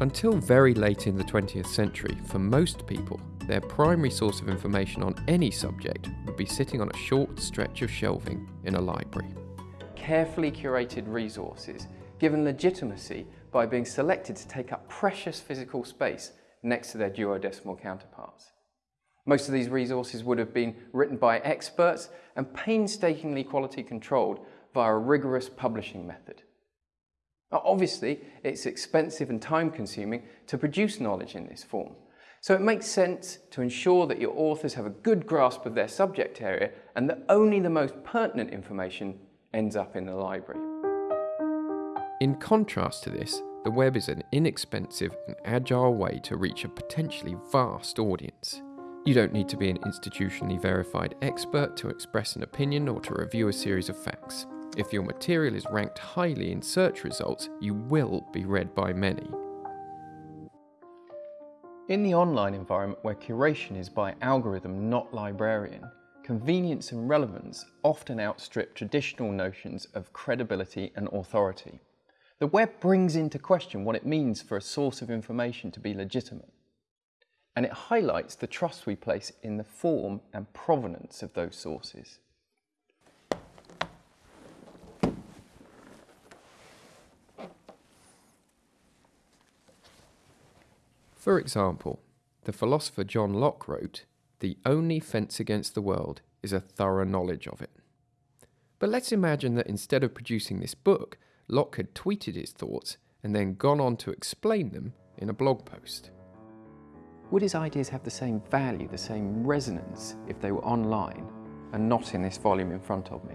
Until very late in the 20th century, for most people, their primary source of information on any subject would be sitting on a short stretch of shelving in a library. Carefully curated resources given legitimacy by being selected to take up precious physical space next to their Dewey Decimal counterparts. Most of these resources would have been written by experts and painstakingly quality controlled via a rigorous publishing method. Now, obviously, it's expensive and time consuming to produce knowledge in this form. So it makes sense to ensure that your authors have a good grasp of their subject area and that only the most pertinent information ends up in the library. In contrast to this, the web is an inexpensive and agile way to reach a potentially vast audience. You don't need to be an institutionally verified expert to express an opinion or to review a series of facts. If your material is ranked highly in search results, you will be read by many. In the online environment where curation is by algorithm, not librarian, convenience and relevance often outstrip traditional notions of credibility and authority. The web brings into question what it means for a source of information to be legitimate and it highlights the trust we place in the form and provenance of those sources. For example, the philosopher John Locke wrote, The only fence against the world is a thorough knowledge of it. But let's imagine that instead of producing this book, Locke had tweeted his thoughts and then gone on to explain them in a blog post. Would his ideas have the same value, the same resonance if they were online and not in this volume in front of me?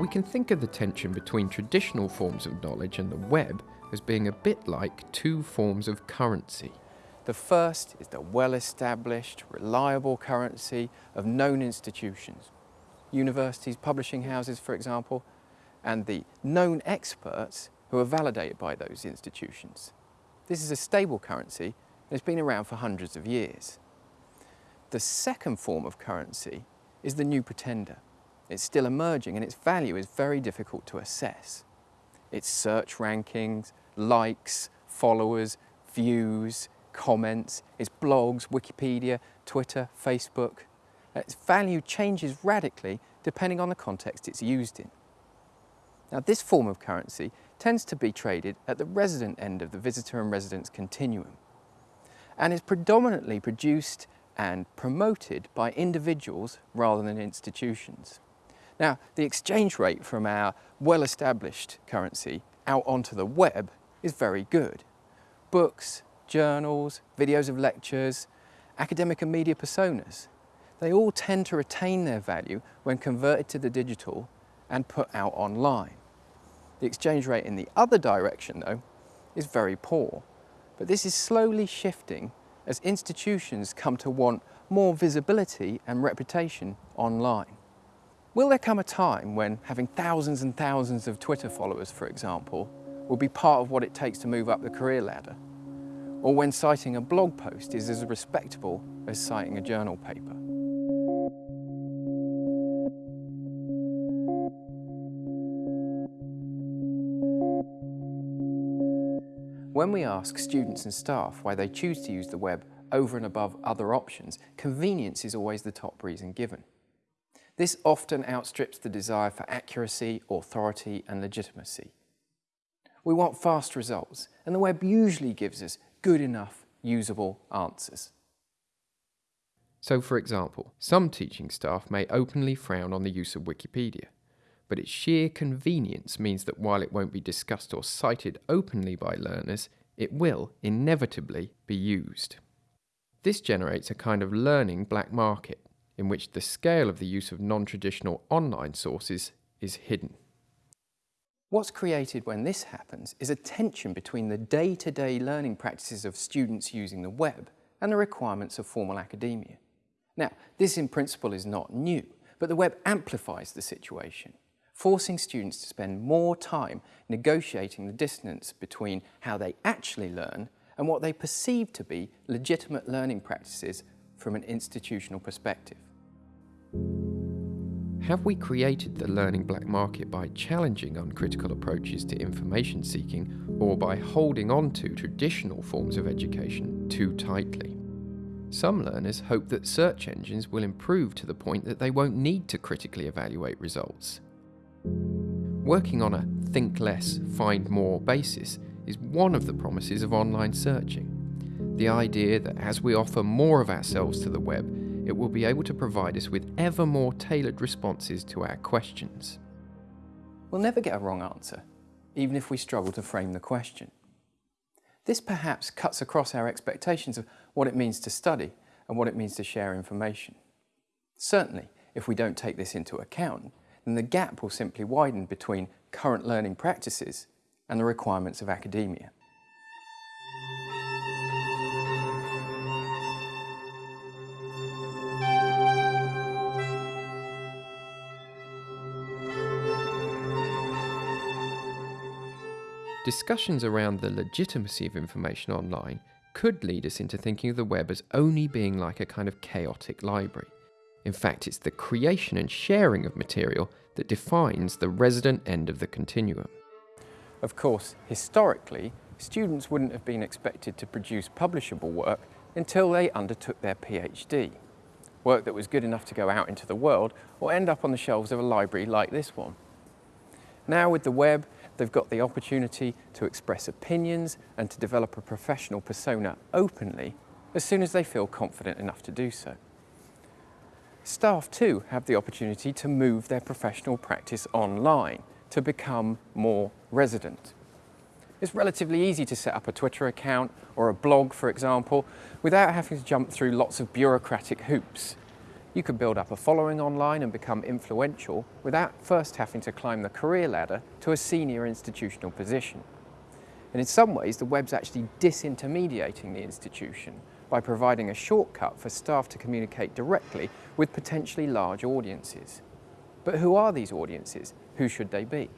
We can think of the tension between traditional forms of knowledge and the web as being a bit like two forms of currency. The first is the well-established, reliable currency of known institutions, universities, publishing houses, for example, and the known experts who are validated by those institutions. This is a stable currency and it's been around for hundreds of years. The second form of currency is the new pretender. It's still emerging and its value is very difficult to assess. Its search rankings, likes, followers, views, comments, its blogs, Wikipedia, Twitter, Facebook. Its value changes radically depending on the context it's used in. Now this form of currency tends to be traded at the resident end of the visitor and residents continuum and is predominantly produced and promoted by individuals rather than institutions. Now, the exchange rate from our well-established currency out onto the web is very good. Books, journals, videos of lectures, academic and media personas, they all tend to retain their value when converted to the digital and put out online. The exchange rate in the other direction, though, is very poor. But this is slowly shifting as institutions come to want more visibility and reputation online. Will there come a time when having thousands and thousands of Twitter followers, for example, will be part of what it takes to move up the career ladder? Or when citing a blog post is as respectable as citing a journal paper? When we ask students and staff why they choose to use the web over and above other options, convenience is always the top reason given. This often outstrips the desire for accuracy, authority and legitimacy. We want fast results, and the web usually gives us good enough, usable answers. So for example, some teaching staff may openly frown on the use of Wikipedia but its sheer convenience means that while it won't be discussed or cited openly by learners, it will inevitably be used. This generates a kind of learning black market, in which the scale of the use of non-traditional online sources is hidden. What's created when this happens is a tension between the day-to-day -day learning practices of students using the web and the requirements of formal academia. Now, this in principle is not new, but the web amplifies the situation forcing students to spend more time negotiating the distance between how they actually learn and what they perceive to be legitimate learning practices from an institutional perspective. Have we created the learning black market by challenging uncritical approaches to information seeking or by holding on to traditional forms of education too tightly? Some learners hope that search engines will improve to the point that they won't need to critically evaluate results. Working on a think less, find more basis is one of the promises of online searching. The idea that as we offer more of ourselves to the web, it will be able to provide us with ever more tailored responses to our questions. We'll never get a wrong answer, even if we struggle to frame the question. This perhaps cuts across our expectations of what it means to study and what it means to share information. Certainly, if we don't take this into account, then the gap will simply widen between current learning practices and the requirements of academia. Discussions around the legitimacy of information online could lead us into thinking of the web as only being like a kind of chaotic library. In fact, it's the creation and sharing of material that defines the resident end of the continuum. Of course, historically, students wouldn't have been expected to produce publishable work until they undertook their PhD. Work that was good enough to go out into the world or end up on the shelves of a library like this one. Now with the web, they've got the opportunity to express opinions and to develop a professional persona openly as soon as they feel confident enough to do so. Staff too have the opportunity to move their professional practice online to become more resident. It's relatively easy to set up a Twitter account or a blog, for example, without having to jump through lots of bureaucratic hoops. You could build up a following online and become influential without first having to climb the career ladder to a senior institutional position. And in some ways, the web's actually disintermediating the institution by providing a shortcut for staff to communicate directly with potentially large audiences. But who are these audiences? Who should they be?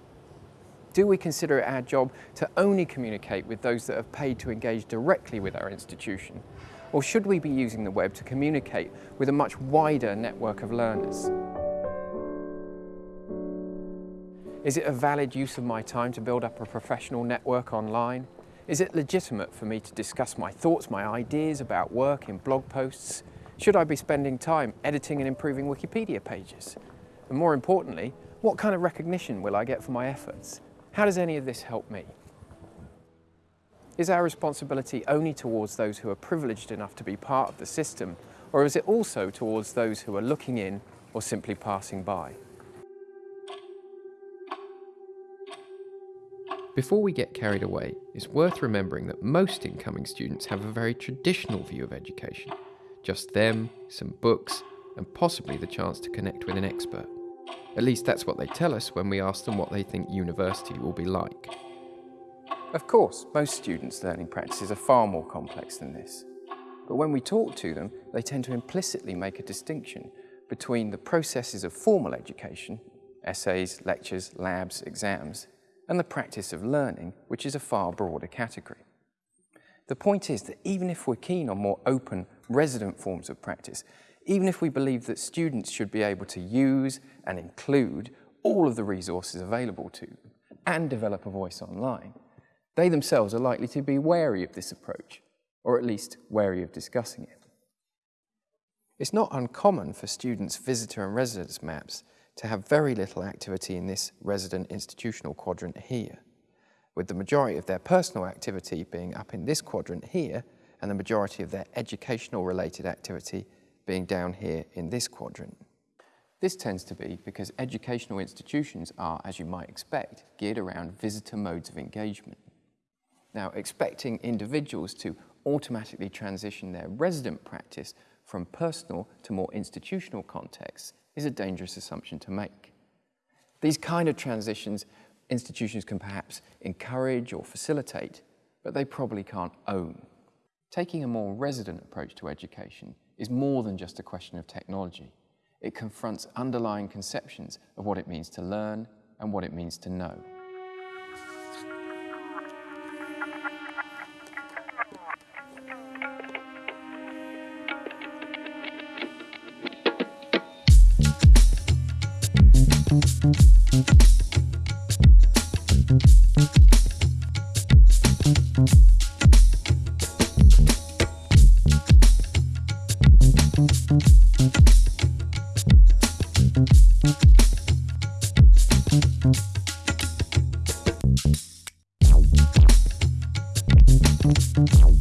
Do we consider it our job to only communicate with those that have paid to engage directly with our institution? Or should we be using the web to communicate with a much wider network of learners? Is it a valid use of my time to build up a professional network online? Is it legitimate for me to discuss my thoughts, my ideas about work in blog posts? Should I be spending time editing and improving Wikipedia pages? And more importantly, what kind of recognition will I get for my efforts? How does any of this help me? Is our responsibility only towards those who are privileged enough to be part of the system, or is it also towards those who are looking in or simply passing by? Before we get carried away, it's worth remembering that most incoming students have a very traditional view of education. Just them, some books, and possibly the chance to connect with an expert. At least that's what they tell us when we ask them what they think university will be like. Of course, most students' learning practices are far more complex than this. But when we talk to them, they tend to implicitly make a distinction between the processes of formal education, essays, lectures, labs, exams, and the practice of learning, which is a far broader category. The point is that even if we're keen on more open, resident forms of practice, even if we believe that students should be able to use and include all of the resources available to them and develop a voice online, they themselves are likely to be wary of this approach, or at least wary of discussing it. It's not uncommon for students' visitor and residents maps to have very little activity in this resident institutional quadrant here, with the majority of their personal activity being up in this quadrant here and the majority of their educational related activity being down here in this quadrant. This tends to be because educational institutions are, as you might expect, geared around visitor modes of engagement. Now, expecting individuals to automatically transition their resident practice from personal to more institutional contexts is a dangerous assumption to make. These kind of transitions institutions can perhaps encourage or facilitate, but they probably can't own. Taking a more resident approach to education is more than just a question of technology. It confronts underlying conceptions of what it means to learn and what it means to know. Thank